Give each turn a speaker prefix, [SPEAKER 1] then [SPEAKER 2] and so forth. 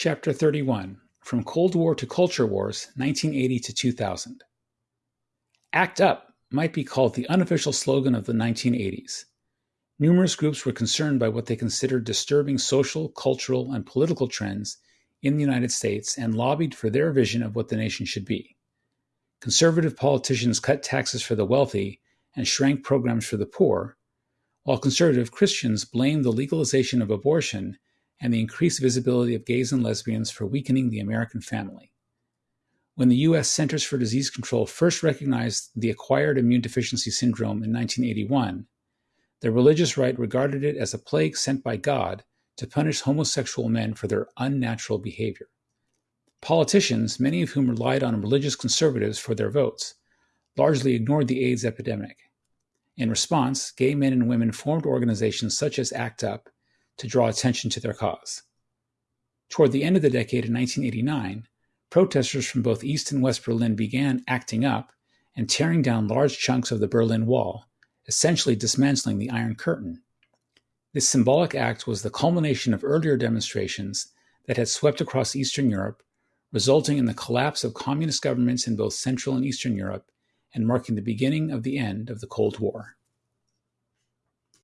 [SPEAKER 1] Chapter 31 From Cold War to Culture Wars, 1980 to 2000. ACT UP might be called the unofficial slogan of the 1980s. Numerous groups were concerned by what they considered disturbing social, cultural, and political trends in the United States and lobbied for their vision of what the nation should be. Conservative politicians cut taxes for the wealthy and shrank programs for the poor, while conservative Christians blamed the legalization of abortion and the increased visibility of gays and lesbians for weakening the American family. When the U.S. Centers for Disease Control first recognized the acquired immune deficiency syndrome in 1981, the religious right regarded it as a plague sent by God to punish homosexual men for their unnatural behavior. Politicians, many of whom relied on religious conservatives for their votes, largely ignored the AIDS epidemic. In response, gay men and women formed organizations such as ACT UP to draw attention to their cause. Toward the end of the decade in 1989, protesters from both East and West Berlin began acting up and tearing down large chunks of the Berlin Wall, essentially dismantling the Iron Curtain. This symbolic act was the culmination of earlier demonstrations that had swept across Eastern Europe, resulting in the collapse of communist governments in both Central and Eastern Europe and marking the beginning of the end of the Cold War.